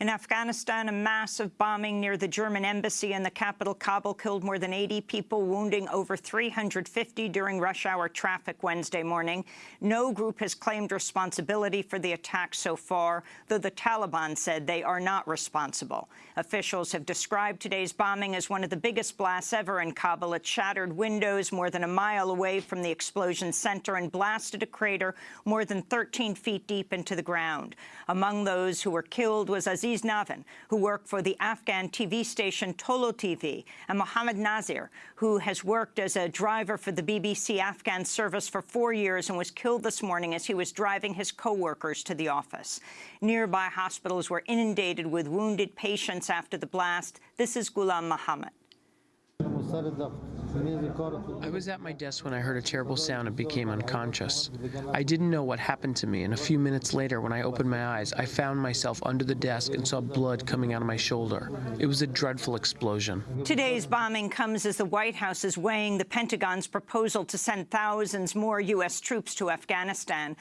In Afghanistan, a massive bombing near the German embassy in the capital, Kabul, killed more than 80 people, wounding over 350 during rush hour traffic Wednesday morning. No group has claimed responsibility for the attack so far, though the Taliban said they are not responsible. Officials have described today's bombing as one of the biggest blasts ever in Kabul. It shattered windows more than a mile away from the explosion center and blasted a crater more than 13 feet deep into the ground. Among those who were killed was Aziz Aziz Navin, who worked for the Afghan TV station Tolo TV, and Mohammad Nazir, who has worked as a driver for the BBC Afghan service for four years and was killed this morning as he was driving his co-workers to the office. Nearby hospitals were inundated with wounded patients after the blast. This is Ghulam Mohammed. I was at my desk when I heard a terrible sound and became unconscious. I didn't know what happened to me, and a few minutes later, when I opened my eyes, I found myself under the desk and saw blood coming out of my shoulder. It was a dreadful explosion. Today's bombing comes as the White House is weighing the Pentagon's proposal to send thousands more U.S. troops to Afghanistan.